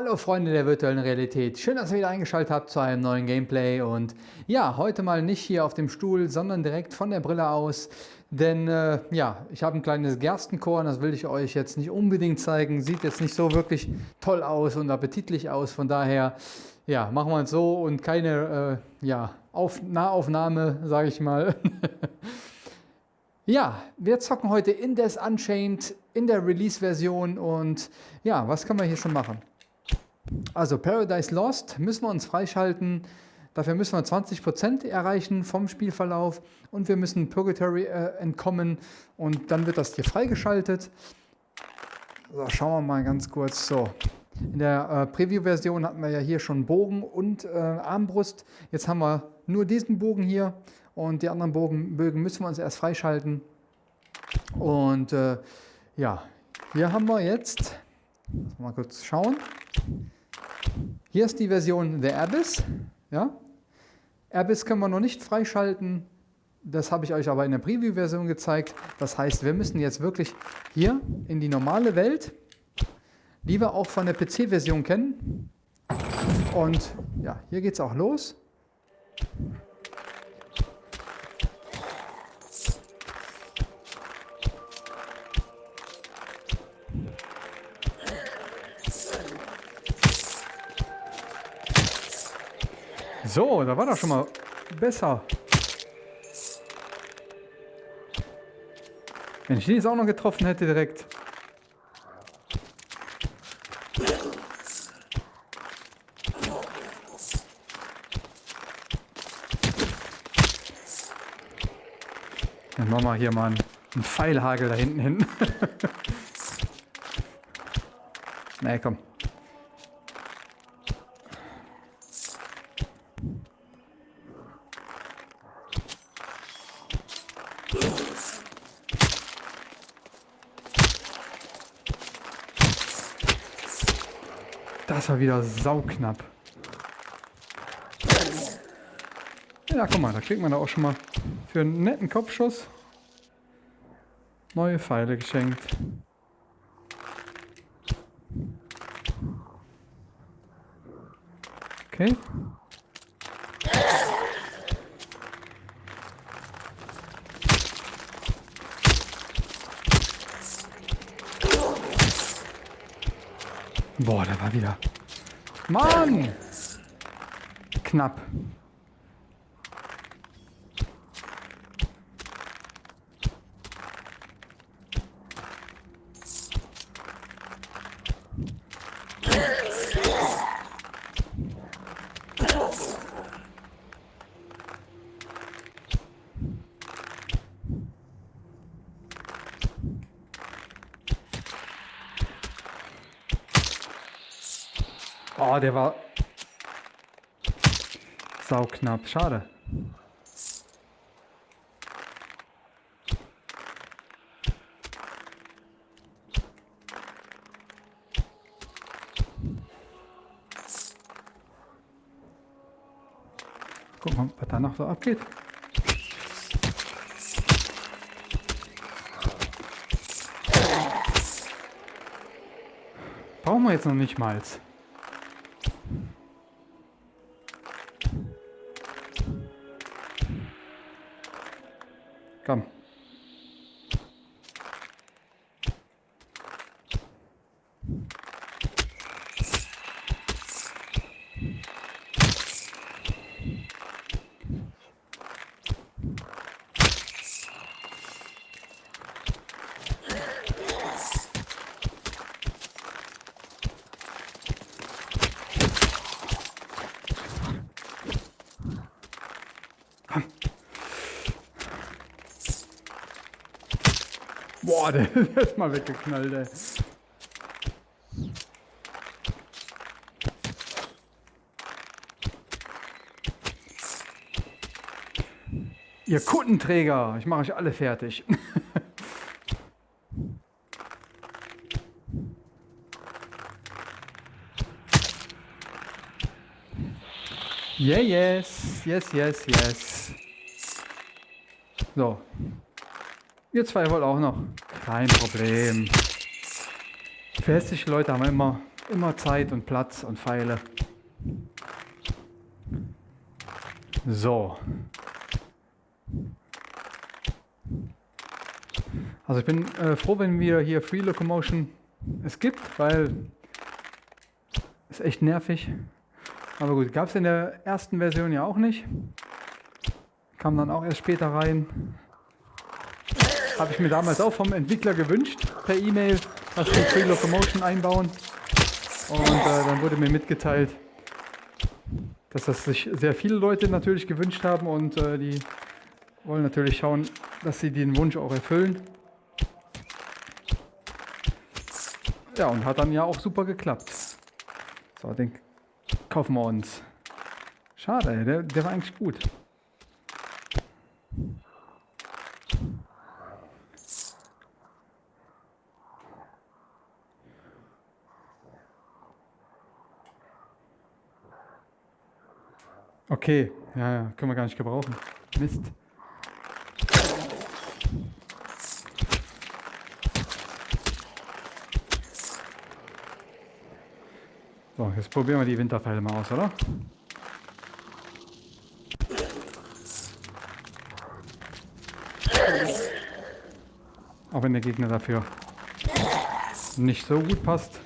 Hallo Freunde der virtuellen Realität, schön, dass ihr wieder eingeschaltet habt zu einem neuen Gameplay. Und ja, heute mal nicht hier auf dem Stuhl, sondern direkt von der Brille aus, denn äh, ja, ich habe ein kleines Gerstenkorn, das will ich euch jetzt nicht unbedingt zeigen, sieht jetzt nicht so wirklich toll aus und appetitlich aus, von daher ja, machen wir es so und keine äh, ja, auf Nahaufnahme, sage ich mal. Ja, wir zocken heute Indes Unchained in der Release-Version. Und ja, was können wir hier schon machen? Also Paradise Lost müssen wir uns freischalten. Dafür müssen wir 20% erreichen vom Spielverlauf und wir müssen Purgatory äh, entkommen und dann wird das hier freigeschaltet. So, schauen wir mal ganz kurz. So, in der äh, Preview-Version hatten wir ja hier schon Bogen und äh, Armbrust. Jetzt haben wir nur diesen Bogen hier und die anderen Bogen, Bögen müssen wir uns erst freischalten. Und äh, ja, hier haben wir jetzt, mal kurz schauen. Hier ist die Version The Abyss. Ja? Abyss können wir noch nicht freischalten. Das habe ich euch aber in der Preview-Version gezeigt. Das heißt, wir müssen jetzt wirklich hier in die normale Welt, die wir auch von der PC-Version kennen. Und ja, hier geht es auch los. So, da war doch schon mal besser. Wenn ich den jetzt auch noch getroffen hätte direkt. Dann machen wir hier mal einen, Pfeilhagel da hinten hin. nee, komm. War wieder sauknapp. Ja, guck mal, da kriegt man da auch schon mal für einen netten Kopfschuss neue Pfeile geschenkt. Okay. Boah, der war wieder Mann! Knapp. Oh, der war sauknapp. Schade. Guck mal, was da noch so abgeht. Brauchen wir jetzt noch nicht mal. Boah, der ist mal weggeknallt, ey. Ihr Kundenträger, ich mache euch alle fertig. yeah, yes, yes, yes, yes. So, Ihr zwei wollt auch noch. Kein Problem. Für hässliche Leute haben immer immer Zeit und Platz und Pfeile. So. Also ich bin äh, froh, wenn wir hier Free Locomotion es gibt, weil es echt nervig. Aber gut, gab es in der ersten Version ja auch nicht. Kam dann auch erst später rein. Habe ich mir damals auch vom Entwickler gewünscht, per E-Mail, dass wir Free Locomotion einbauen. Und äh, dann wurde mir mitgeteilt, dass das sich sehr viele Leute natürlich gewünscht haben und äh, die wollen natürlich schauen, dass sie den Wunsch auch erfüllen. Ja, und hat dann ja auch super geklappt. So, den kaufen wir uns. Schade, der, der war eigentlich gut. Okay, ja, ja, können wir gar nicht gebrauchen. Mist. So, jetzt probieren wir die Winterpfeile mal aus, oder? Auch wenn der Gegner dafür nicht so gut passt.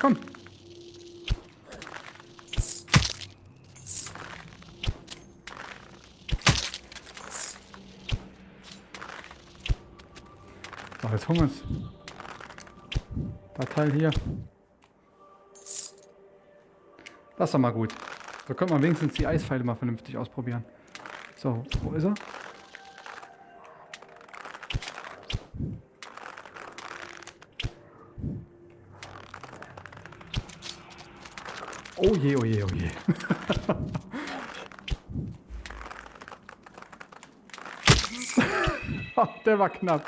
Komm. So, jetzt holen wir uns das Teil hier. Das ist doch mal gut. So können wir wenigstens die Eispfeile mal vernünftig ausprobieren. So, wo ist er? Oh je, oh je, oh je. Der war knapp.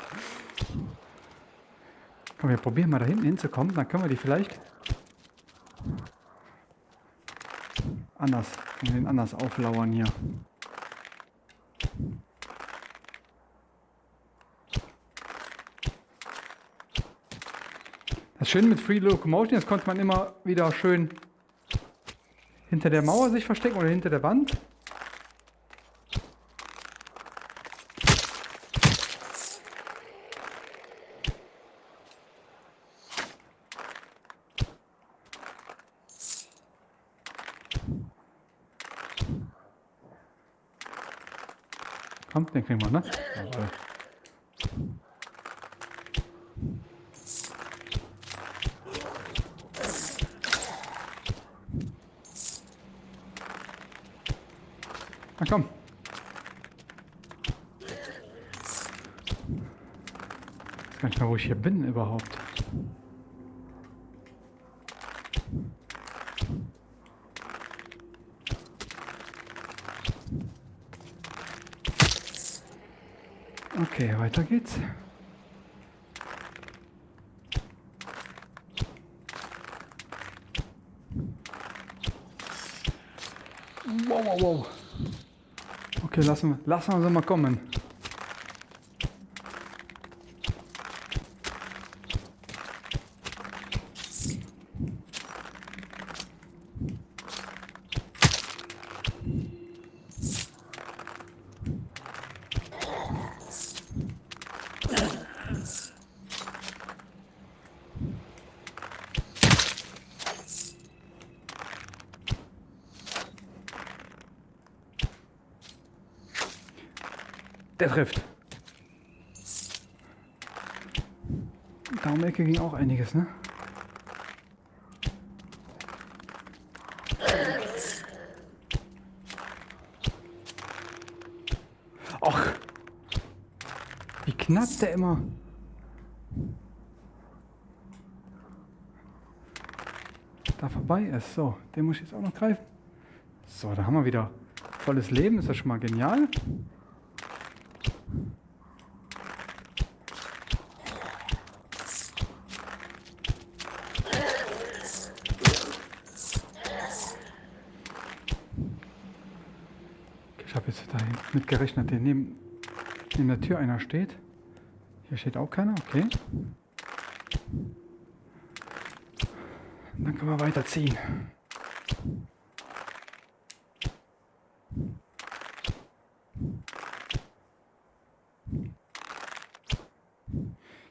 Komm, wir probieren mal da hinten hinzukommen. Dann können wir die vielleicht anders, den anders auflauern hier. Das Schöne mit Free Locomotion, jetzt konnte man immer wieder schön hinter der Mauer sich verstecken oder hinter der Wand. Komm, den kriegen wir, ne? Jawohl. Na komm. Ich weiß gar nicht mehr, wo ich hier bin überhaupt. Okay, weiter geht's. Lassen lassen wir sie mal kommen. Der trifft. Da um Ecke ging auch einiges, ne? Och! Wie knapp der immer. Da vorbei ist. So, den muss ich jetzt auch noch greifen. So, da haben wir wieder volles Leben. Ist das schon mal genial? Mit gerechnet, der neben, neben der Tür einer steht. Hier steht auch keiner, okay. Dann können wir weiterziehen.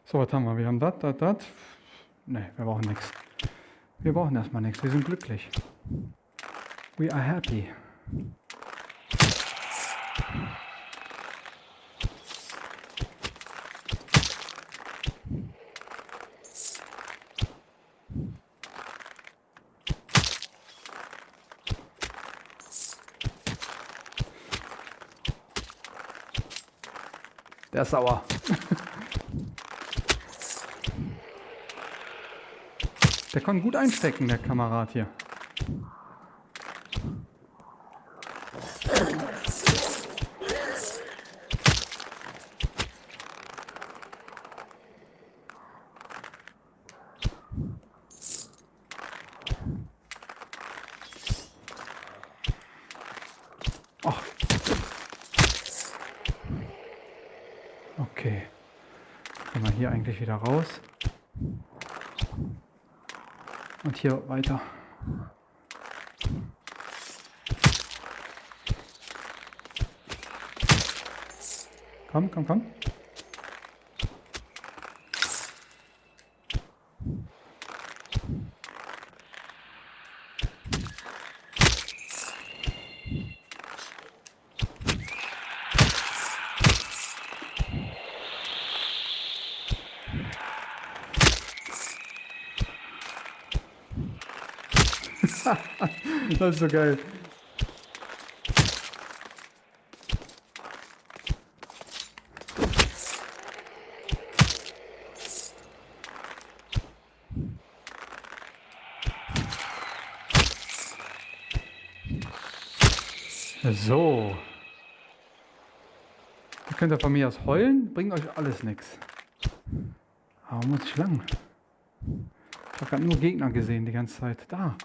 So, was haben wir? Wir haben das, das, das. Ne, wir brauchen nichts. Wir brauchen erstmal nichts. Wir sind glücklich. We are happy. Der ist sauer. Der kann gut einstecken, der Kamerad hier. Ach. Okay. Gehen wir hier eigentlich wieder raus. Und hier weiter. Komm, komm, komm. Das ist so geil. So. Ihr könnt ja von mir aus heulen, bringt euch alles nichts. Aber muss ich lang? Ich habe gerade nur Gegner gesehen die ganze Zeit. Da.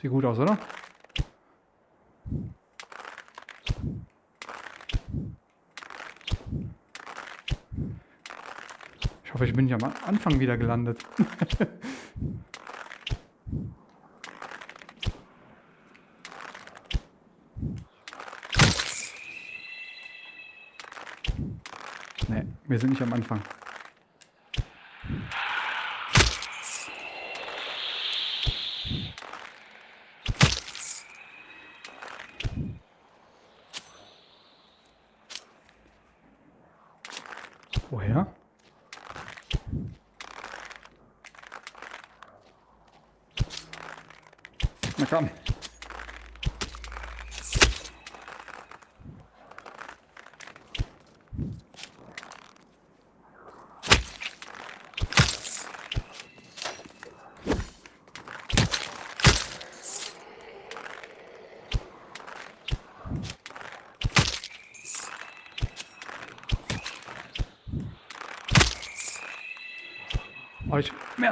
Sieht gut aus, oder? Ich hoffe, ich bin nicht am Anfang wieder gelandet. wir sind nicht am Anfang. Woher? Na komm.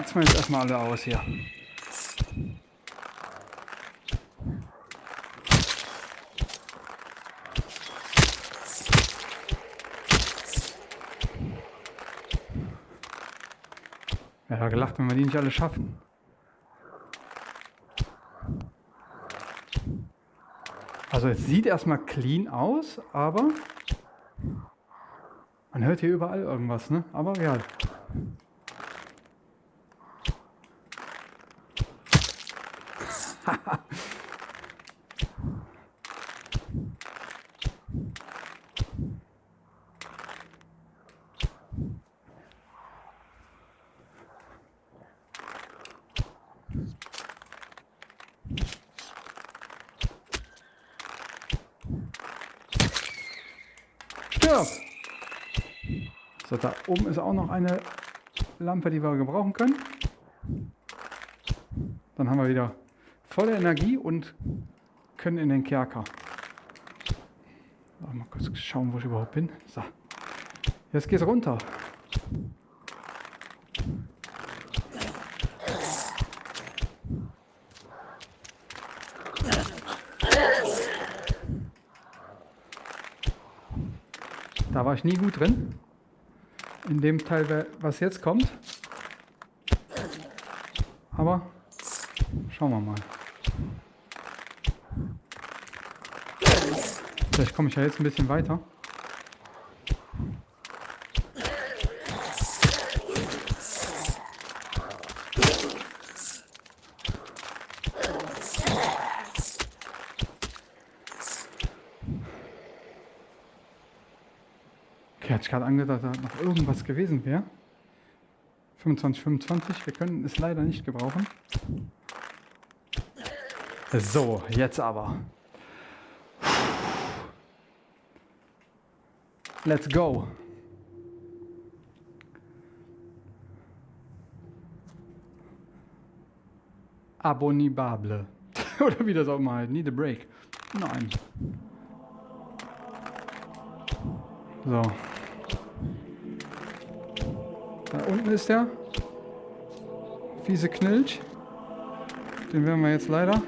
Euch merzen wir jetzt erstmal alle aus hier. Ja, gelacht, wenn wir die nicht alle schaffen. Also es sieht erstmal clean aus, aber man hört hier überall irgendwas, ne? Aber ja. auch noch eine Lampe, die wir gebrauchen können. Dann haben wir wieder volle Energie und können in den Kerker. Mal kurz schauen, wo ich überhaupt bin. So. Jetzt geht's runter. Da war ich nie gut drin. In dem Teil, was jetzt kommt. Aber schauen wir mal. Vielleicht komme ich ja jetzt ein bisschen weiter. Gerade dass da noch irgendwas gewesen wäre. 25, 25. Wir können es leider nicht gebrauchen. So, jetzt aber. Let's go. Abonnibable. Oder wie das auch mal heißt. Need a break. Nein. So. Da unten ist der. Fiese Knilch. Den werden wir jetzt leider.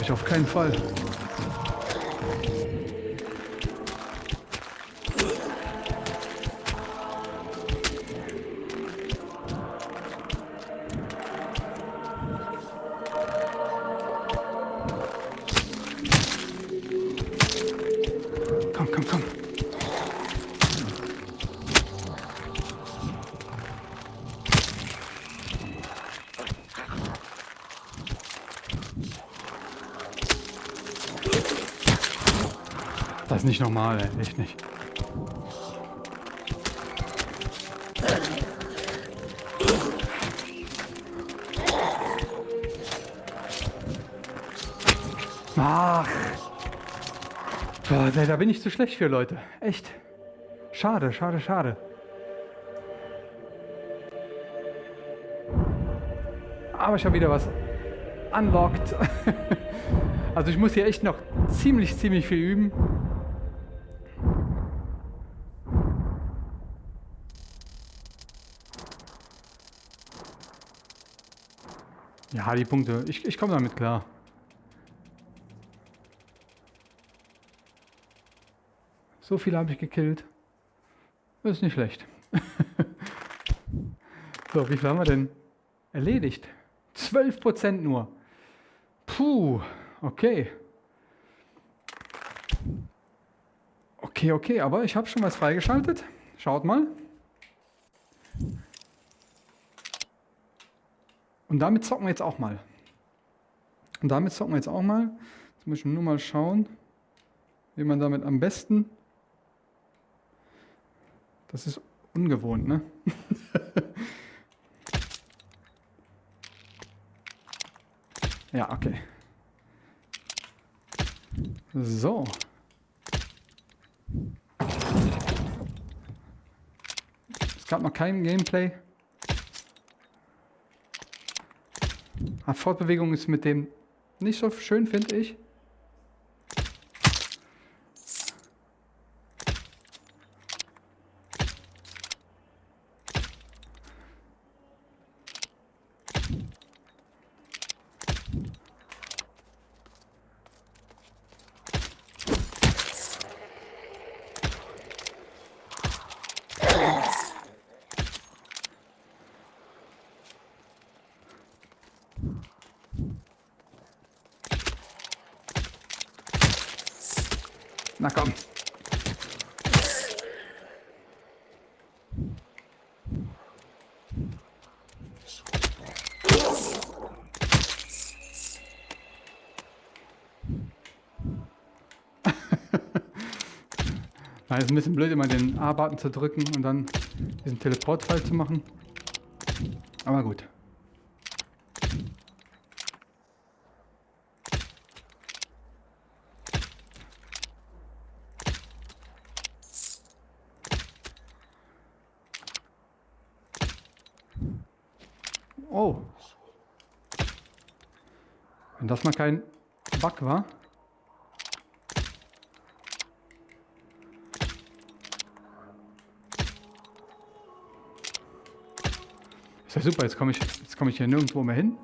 Schaffe ich auf keinen Fall. Nicht normal, ey. echt nicht. Ach. Boah, da bin ich zu schlecht für, Leute. Echt. Schade, schade, schade. Aber ich habe wieder was unlocked. also ich muss hier echt noch ziemlich, ziemlich viel üben. Ja, die Punkte. Ich, ich komme damit klar. So viele habe ich gekillt. Das ist nicht schlecht. so, wie viel haben wir denn erledigt? 12% nur. Puh, okay. Okay, okay, aber ich habe schon was freigeschaltet. Schaut mal. Und damit zocken wir jetzt auch mal. Und damit zocken wir jetzt auch mal. Jetzt muss ich nur mal schauen, wie man damit am besten... Das ist ungewohnt, ne? ja, okay. So. Es gab noch kein Gameplay. Fortbewegung ist mit dem nicht so schön, finde ich. Na komm. Na, ist ein bisschen blöd, immer den A-Button zu drücken und dann diesen Teleportfall zu machen. Aber gut. Oh. Wenn das mal kein Bug war. Ist ja super, jetzt komme ich, jetzt komme ich hier nirgendwo mehr hin.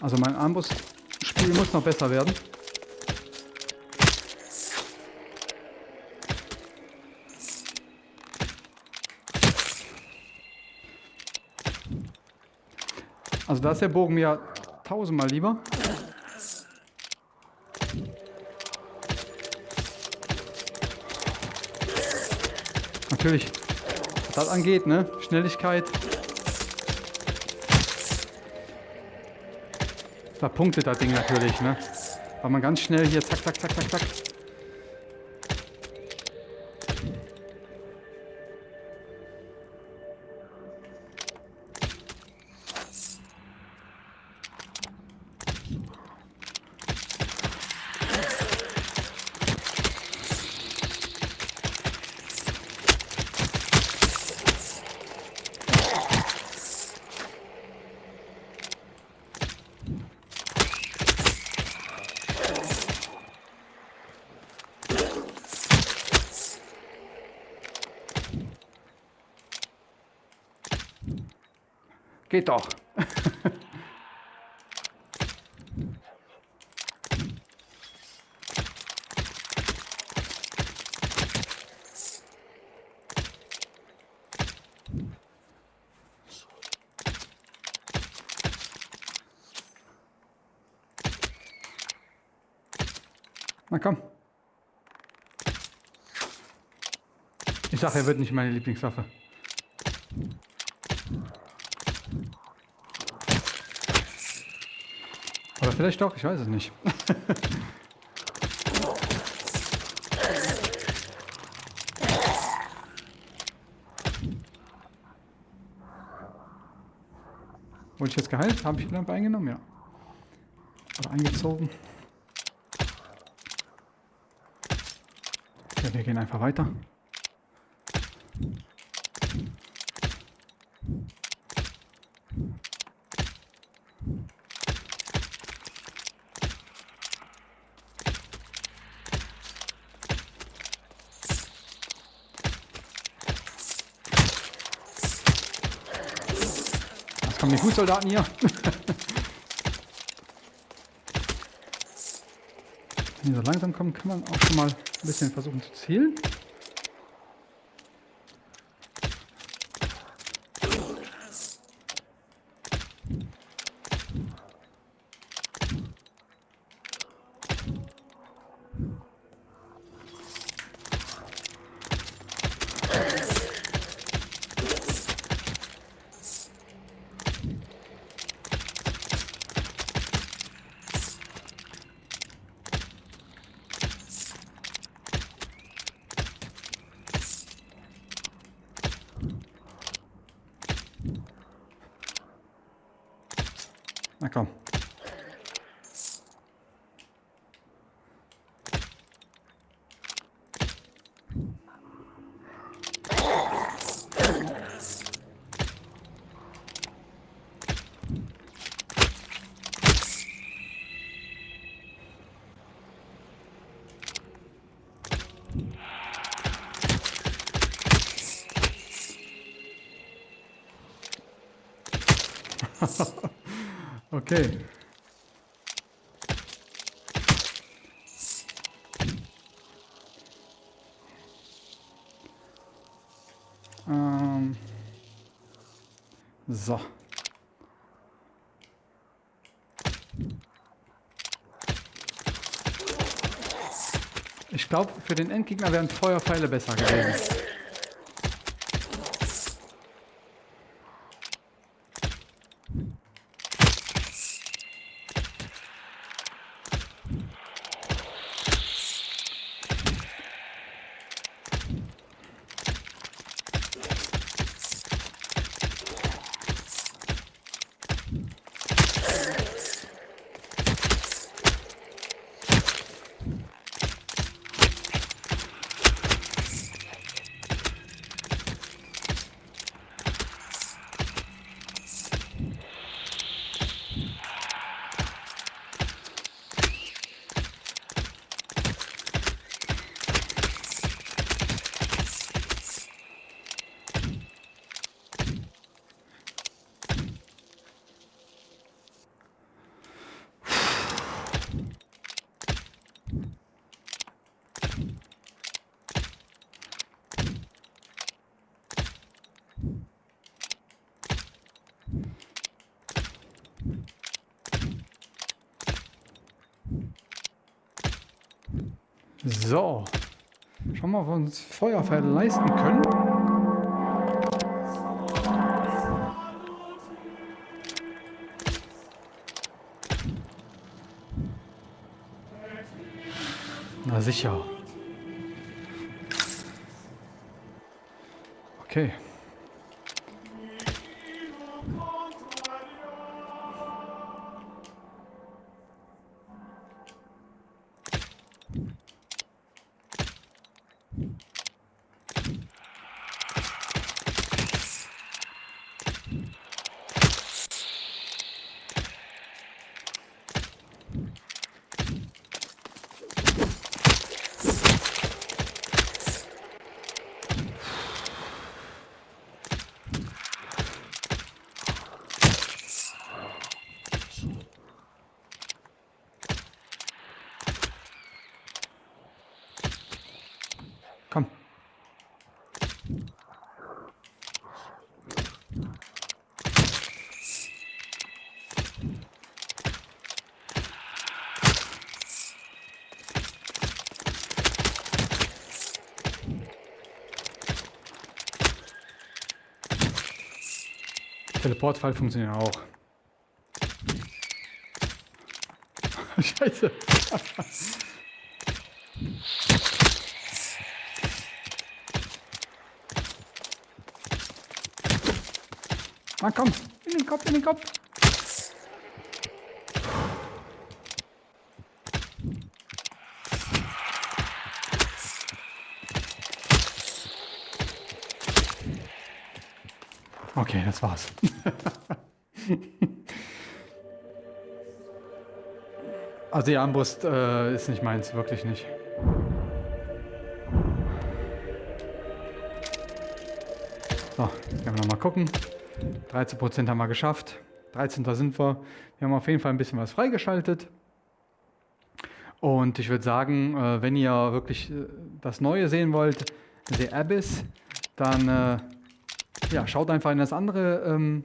Also mein Armbrustspiel muss noch besser werden. Also da ist der Bogen mir tausendmal lieber. Natürlich, was das angeht, ne? Schnelligkeit. Da punktet das Ding natürlich, ne? Weil man ganz schnell hier zack, zack, zack, zack, zack. Geht doch. Na komm. Ich sage, er wird nicht meine Lieblingswaffe. Vielleicht doch, ich weiß es nicht. Wurde ich jetzt geheilt? Habe ich die Lampe eingenommen? Ja. Oder eingezogen. Okay, wir gehen einfach weiter. Jetzt kommen die Fußsoldaten hier. Wenn die so langsam kommen, kann man auch schon mal ein bisschen versuchen zu zielen. Na komm. Okay. Ähm. So. Ich glaube, für den Endgegner wären Feuerpfeile besser gewesen. So. Schauen wir mal, ob wir uns Feuerpfeile leisten können. Na sicher. Okay. Komm. Funktioniert auch. Scheiße. Na komm, in den Kopf, in den Kopf. Okay, das war's. also die Armbrust äh, ist nicht meins, wirklich nicht. So, können wir nochmal gucken. 13% haben wir geschafft. 13. sind wir. Wir haben auf jeden Fall ein bisschen was freigeschaltet. Und ich würde sagen, äh, wenn ihr wirklich äh, das Neue sehen wollt, The Abyss, dann äh, ja, schaut einfach in das andere ähm,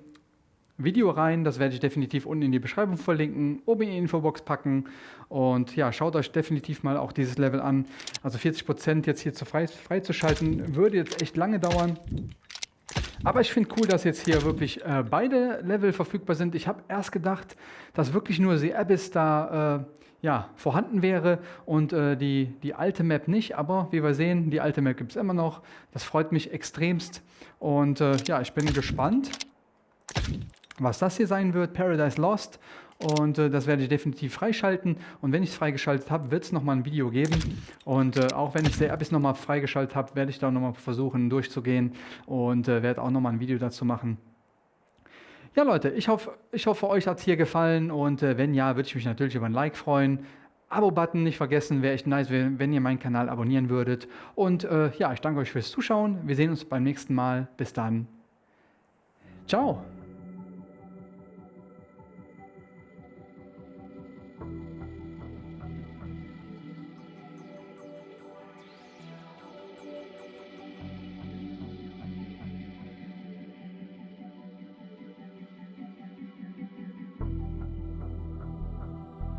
Video rein. Das werde ich definitiv unten in die Beschreibung verlinken, oben in die Infobox packen. Und ja, schaut euch definitiv mal auch dieses Level an. Also 40% jetzt hier zu frei, freizuschalten, würde jetzt echt lange dauern. Aber ich finde cool, dass jetzt hier wirklich äh, beide Level verfügbar sind. Ich habe erst gedacht, dass wirklich nur The Abyss da äh, ja, vorhanden wäre und äh, die, die alte Map nicht. Aber wie wir sehen, die alte Map gibt es immer noch. Das freut mich extremst. Und äh, ja, ich bin gespannt, was das hier sein wird. Paradise Lost. Und äh, das werde ich definitiv freischalten. Und wenn ich es freigeschaltet habe, wird es nochmal ein Video geben. Und äh, auch wenn ich The Abyss nochmal freigeschaltet habe, werde ich da nochmal versuchen durchzugehen und äh, werde auch nochmal ein Video dazu machen. Ja Leute, ich hoffe, ich hoffe euch hat es hier gefallen und äh, wenn ja, würde ich mich natürlich über ein Like freuen. Abo-Button nicht vergessen, wäre echt nice, wenn ihr meinen Kanal abonnieren würdet. Und äh, ja, ich danke euch fürs Zuschauen. Wir sehen uns beim nächsten Mal. Bis dann. Ciao.